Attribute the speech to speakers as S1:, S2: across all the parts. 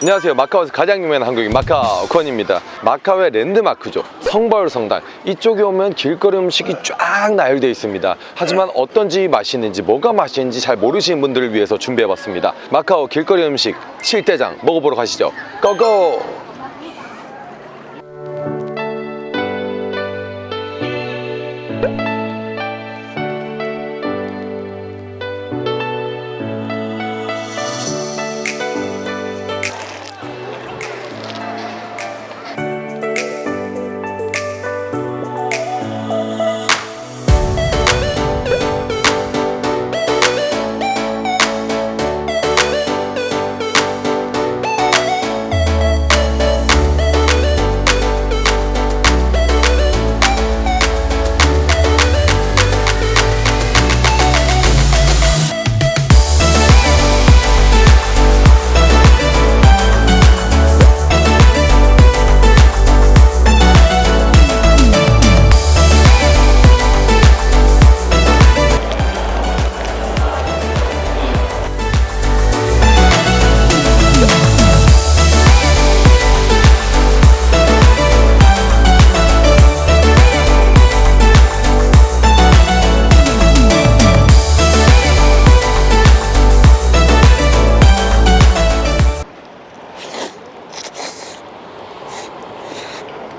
S1: 안녕하세요. 마카오에서 가장 유명한 한국인 마카오콘입니다. 마카오의 랜드마크죠. 성벌 성당. 이쪽에 오면 길거리 음식이 쫙 나열되어 있습니다. 하지만 어떤 집이 맛있는지 뭐가 맛있는지 잘 모르시는 분들을 위해서 준비해봤습니다. 마카오 길거리 음식 7대장 먹어보러 가시죠. 고고!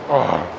S1: Oh.